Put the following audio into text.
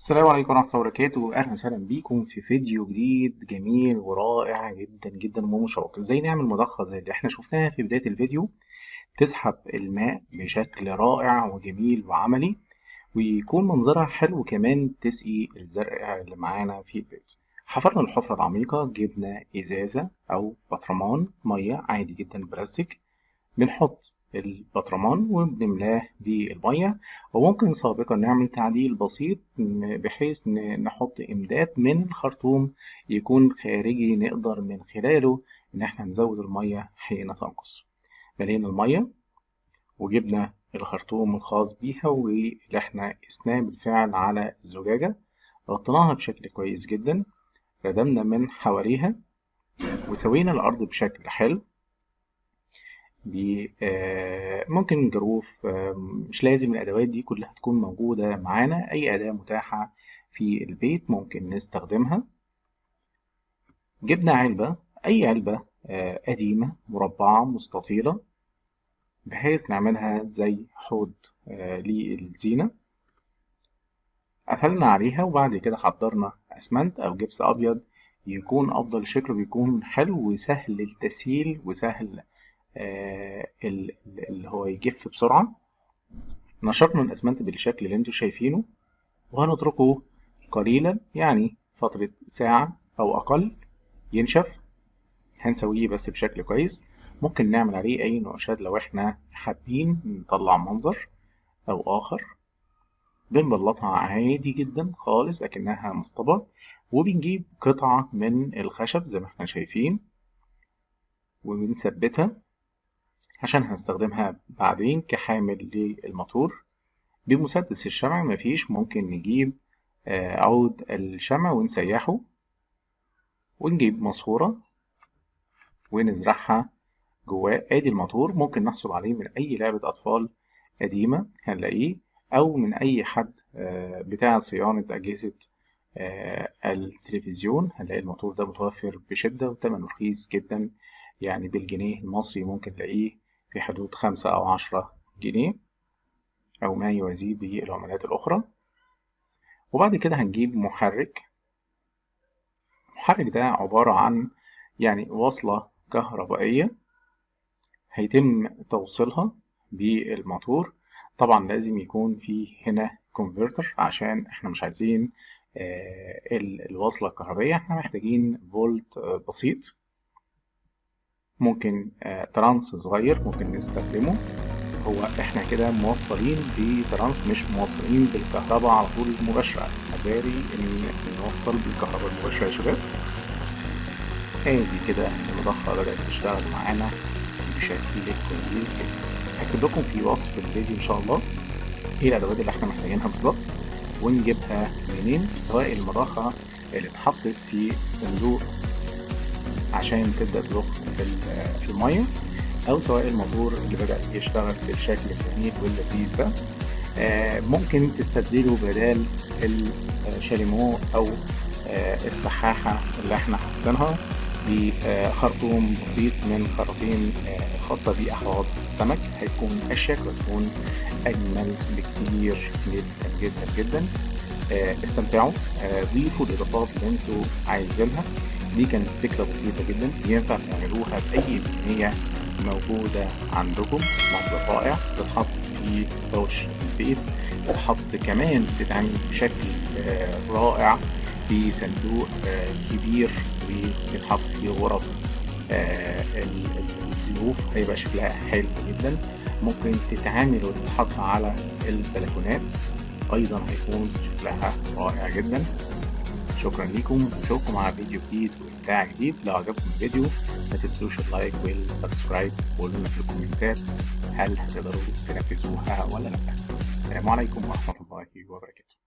السلام عليكم ورحمة الله وبركاته. أهلا وسهلا بيكم في فيديو جديد جميل ورائع جدا جدا ومشوق. إزاي نعمل مضخة زي اللي إحنا شفناها في بداية الفيديو؟ تسحب الماء بشكل رائع وجميل وعملي ويكون منظرها حلو كمان تسقي الزرع اللي معانا في البيت. حفرنا الحفرة العميقة جبنا إزازة أو بطرمان مية عادي جدا بلاستيك. بنحط البطرمان وبنملاه بالمية. وممكن سابقا نعمل تعديل بسيط بحيث نحط إمداد من الخرطوم يكون خارجي نقدر من خلاله إن إحنا نزود المية حين تنقص. ملينا المية وجبنا الخرطوم الخاص بيها واللي إحنا قسناه بالفعل على الزجاجة. غطيناها بشكل كويس جدا ردمنا من حواليها وسوينا الأرض بشكل حلو. ممكن جروف مش لازم الأدوات دي كلها تكون موجودة معانا أي أداة متاحة في البيت ممكن نستخدمها. جبنا علبة أي علبة قديمة مربعة مستطيلة بحيث نعملها زي حوض للزينة. قفلنا عليها وبعد كده حضرنا أسمنت أو جبس أبيض يكون أفضل شكله بيكون حلو وسهل التسهيل وسهل اللي هو يجف بسرعة. نشرنا الأسمنت بالشكل اللي أنتوا شايفينه وهنتركه قليلا يعني فترة ساعة أو أقل ينشف. هنسويه بس بشكل كويس. ممكن نعمل عليه أي نقاشات لو إحنا حابين نطلع منظر أو آخر. بنبلطها عادي جدا خالص أكنها مصطبة. وبنجيب قطعة من الخشب زي ما إحنا شايفين. وبنثبتها. عشان هنستخدمها بعدين كحامل للموتور. بمسدس الشمع مفيش ممكن نجيب عود الشمع ونسيحه ونجيب ماسورة ونزرعها جواه. آدي الموتور ممكن نحصل عليه من أي لعبة أطفال قديمة هنلاقيه أو من أي حد بتاع صيانة أجهزة التلفزيون. هنلاقي الموتور ده متوفر بشدة وتمنه رخيص جدا. يعني بالجنيه المصري ممكن تلاقيه في حدود خمسة أو عشرة جنيه أو ما يوازيه بالعملات الأخرى. وبعد كده هنجيب محرك. المحرك ده عبارة عن يعني وصلة كهربائية هيتم توصيلها بالموتور. طبعا لازم يكون في هنا كونفرتر عشان إحنا مش عايزين الوصلة الكهربائية. إحنا محتاجين فولت بسيط. ممكن ترانس صغير ممكن نستخدمه. هو إحنا كده موصلين بترانس مش موصلين بالكهرباء على طول مباشرة. حذاري إن نوصل بالكهرباء المباشرة يا شباب. آدي كده المضخة بدأت تشتغل معانا بشكل كويس جدا. هكتب لكم في وصف الفيديو إن شاء الله إيه الأدوات اللي إحنا محتاجينها بالظبط ونجيبها منين؟ سواء المضخة اللي اتحطت في الصندوق عشان تبدأ تضخ المية أو سواء الموتور اللي بدأ يشتغل بالشكل الجميل واللذيذ ده. ممكن تستبدله بدال الشاليمو أو السحاحة اللي إحنا حاطينها بخرطوم بسيط من خراطيم خاصة بأحواض السمك. هيكون أشيك وتكون أجمل بكتير جدا جدا جدا. استمتعوا. ضيفوا الإضافات اللي أنتوا عايزينها. دي كانت فكرة بسيطة جدا. ينفع تعملوها بأي كمية موجودة عندكم. منظر رائع تتحط في حوش البيت. تتحط كمان تتعمل بشكل رائع في صندوق كبير. وتتحط في غرف الضيوف هيبقى شكلها حلو جدا. ممكن تتعامل وتتحط على البلكونات. أيضا هيكون شكلها رائع جدا. شكرا لكم ونشوفكم على فيديو جديد وإبداع جديد. لو عجبكم الفيديو ما تنسوش ال like وال subscribe وقولوا في الكومنتات. هل هتقدروا تنفذوها ولا لا؟ السلام عليكم ورحمة الله وبركاته.